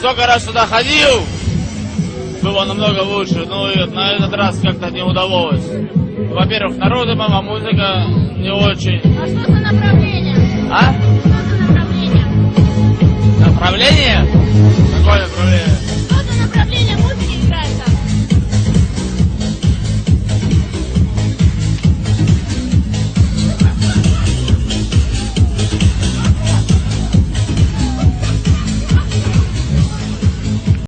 Сколько раз сюда ходил, было намного лучше, но и на этот раз как-то не удалось. Во-первых, народы, мама, музыка не очень. А что за направление? А? Что за направление? Направление? Какое